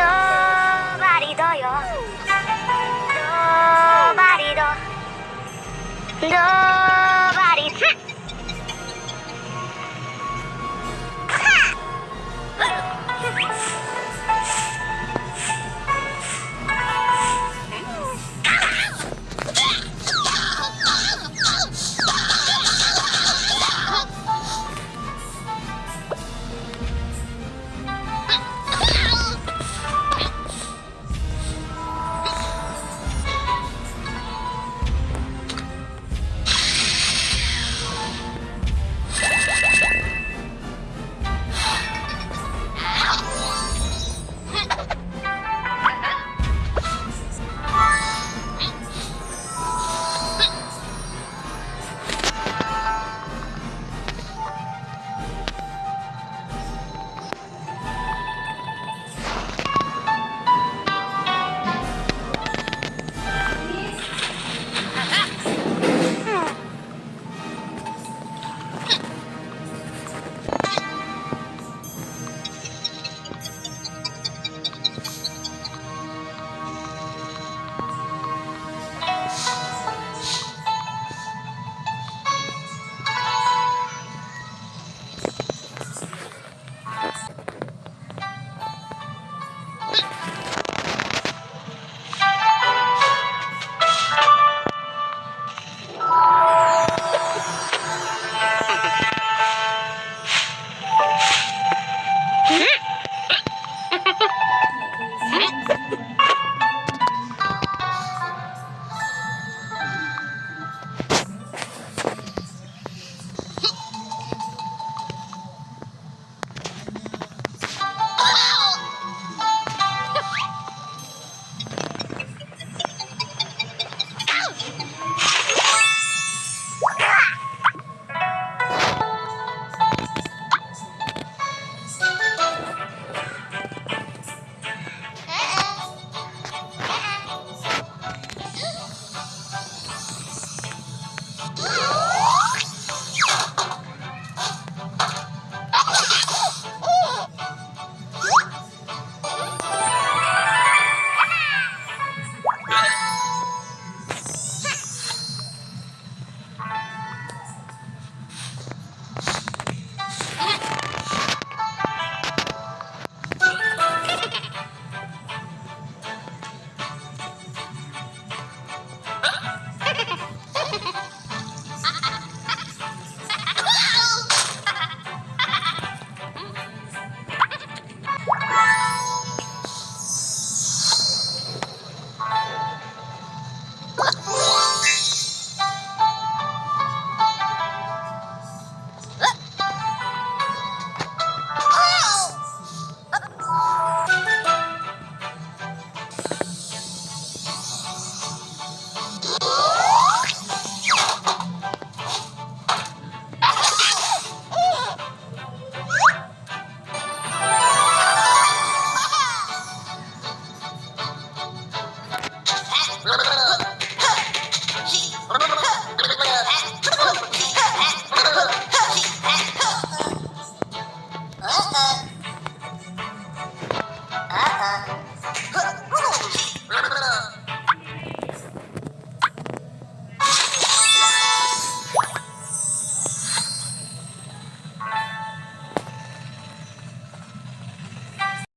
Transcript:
ばりどよどばりどど